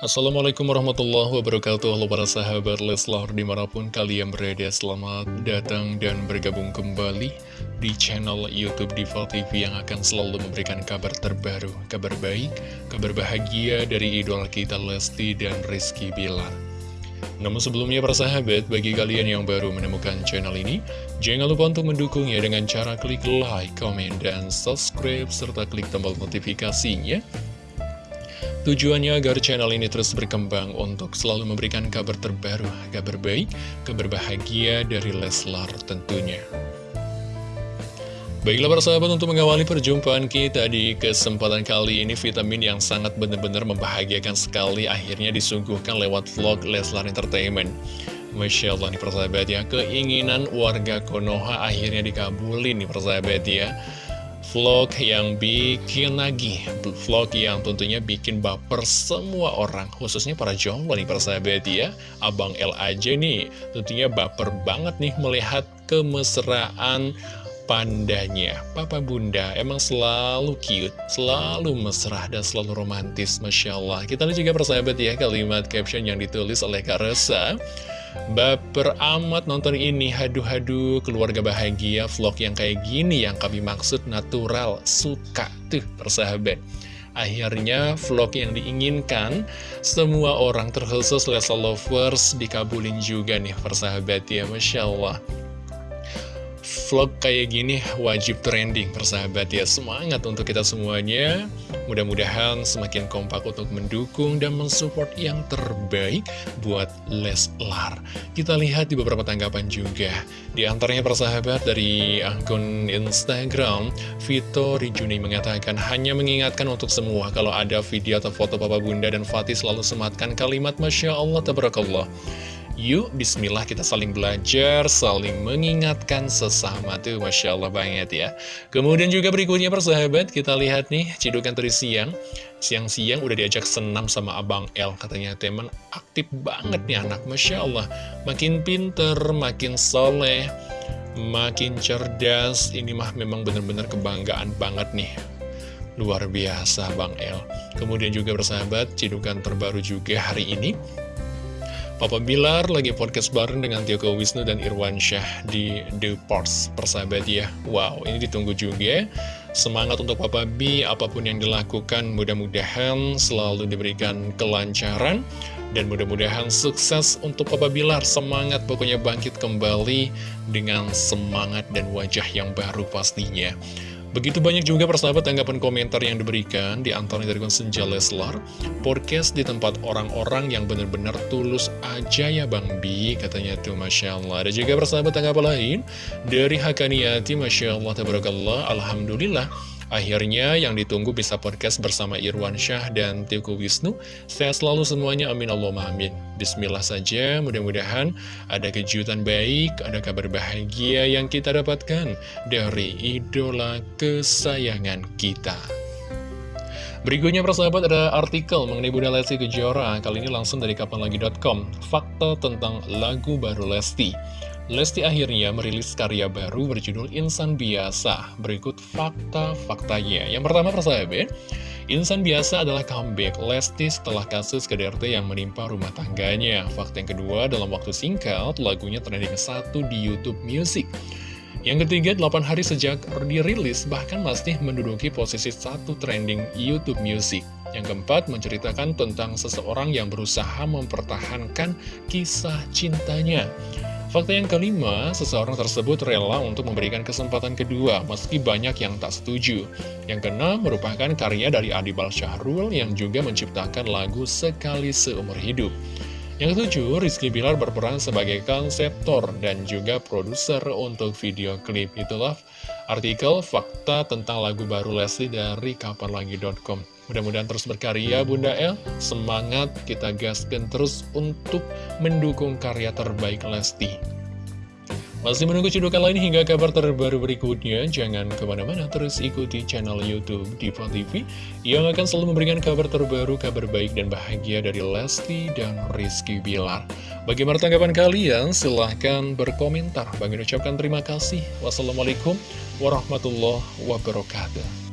Assalamualaikum warahmatullahi wabarakatuh. Halo para sahabat Leslar di mana pun kalian berada Selamat datang dan bergabung kembali di channel Youtube Diva TV Yang akan selalu memberikan kabar terbaru Kabar baik, kabar bahagia dari idola kita Lesti dan Rizky Bilar. Namun sebelumnya para sahabat, bagi kalian yang baru menemukan channel ini Jangan lupa untuk mendukungnya dengan cara klik like, comment, dan subscribe Serta klik tombol notifikasinya Tujuannya agar channel ini terus berkembang untuk selalu memberikan kabar terbaru, kabar baik, kabar bahagia dari Leslar tentunya. Baiklah para sahabat untuk mengawali perjumpaan kita di kesempatan kali ini vitamin yang sangat benar-benar membahagiakan sekali akhirnya disuguhkan lewat vlog Leslar Entertainment. Masya Allah nih persahabat ya, keinginan warga Konoha akhirnya dikabulin nih persahabat ya vlog yang bikin lagi. Vlog yang tentunya bikin baper semua orang Khususnya para jomblo nih persahabat ya. Abang L aja nih tentunya baper banget nih melihat kemesraan pandanya. Papa Bunda emang selalu cute, selalu mesra dan selalu romantis Masya Allah. Kita lihat juga persahabat ya kalimat caption yang ditulis oleh Kak Resa Baper amat nonton ini, haduh-haduh keluarga bahagia vlog yang kayak gini yang kami maksud natural, suka tuh persahabat. Akhirnya vlog yang diinginkan semua orang terkhusus Lesa Lovers dikabulin juga nih persahabat ya Masya Allah vlog kayak gini wajib trending persahabat ya. Semangat untuk kita semuanya. Mudah-mudahan semakin kompak untuk mendukung dan mensupport yang terbaik buat Leslar. Kita lihat di beberapa tanggapan juga. Di antaranya persahabat dari akun Instagram Vito Rijuni mengatakan Hanya mengingatkan untuk semua Kalau ada video atau foto Papa Bunda dan Fatih selalu sematkan kalimat Masya Allah Tabarakallah Yuk, bismillah kita saling belajar, saling mengingatkan sesama tuh, Masya Allah banget ya. Kemudian juga berikutnya persahabat, kita lihat nih, cidukan tadi siang. Siang-siang udah diajak senam sama Abang L, katanya teman aktif banget nih anak, Masya Allah. Makin pinter, makin soleh, makin cerdas, ini mah memang bener-bener kebanggaan banget nih. Luar biasa Bang L. Kemudian juga bersahabat, cidukan terbaru juga hari ini Papa Bilar lagi podcast bareng dengan Tioko Wisnu dan Irwan Syah di The Parts persahabat ya. Wow ini ditunggu juga Semangat untuk Papa B apa pun yang dilakukan mudah-mudahan selalu diberikan kelancaran Dan mudah-mudahan sukses untuk Papa Bilar. Semangat pokoknya bangkit kembali dengan semangat dan wajah yang baru pastinya Begitu banyak juga persahabat tanggapan komentar yang diberikan di antaranya dari Senja Leslar. Podcast di tempat orang-orang yang benar-benar tulus aja ya Bang Bi Katanya tuh Masya Allah Ada juga persahabat tanggapan lain Dari Hakaniati Masya Allah Tabarakallah Alhamdulillah Akhirnya yang ditunggu bisa podcast bersama Irwan Syah dan Teuku Wisnu. Sehat selalu semuanya, amin Allahumma amin. Bismillah saja, mudah-mudahan ada kejutan baik, ada kabar bahagia yang kita dapatkan dari idola kesayangan kita. Berikutnya persahabat ada artikel mengenai Bunda Lesti Kejora Kali ini langsung dari kapanlagi.com Fakta tentang lagu baru Lesti Lesti akhirnya merilis karya baru berjudul Insan Biasa. Berikut fakta-faktanya. Yang pertama persahabat, Insan Biasa adalah comeback Lesti setelah kasus KDRT yang menimpa rumah tangganya. Fakta yang kedua, dalam waktu singkat, lagunya trending satu di Youtube Music. Yang ketiga, 8 hari sejak dirilis, bahkan masih menduduki posisi satu trending YouTube Music. Yang keempat, menceritakan tentang seseorang yang berusaha mempertahankan kisah cintanya. Fakta yang kelima, seseorang tersebut rela untuk memberikan kesempatan kedua, meski banyak yang tak setuju. Yang keenam, merupakan karya dari Adibal Syahrul yang juga menciptakan lagu Sekali Seumur Hidup. Yang ketujuh, Rizky Bilar berperan sebagai konseptor dan juga produser untuk video klip. Itulah artikel fakta tentang lagu baru Leslie dari kapanlagi.com. Mudah-mudahan terus berkarya Bunda El Semangat kita gaskan terus untuk mendukung karya terbaik Lesti masih menunggu cedukan lain hingga kabar terbaru berikutnya, jangan ke mana-mana terus ikuti channel Youtube Diva TV yang akan selalu memberikan kabar terbaru, kabar baik dan bahagia dari Lesti dan Rizky Bilar. Bagaimana tanggapan kalian? Silahkan berkomentar. Bagi ucapkan terima kasih. Wassalamualaikum warahmatullahi wabarakatuh.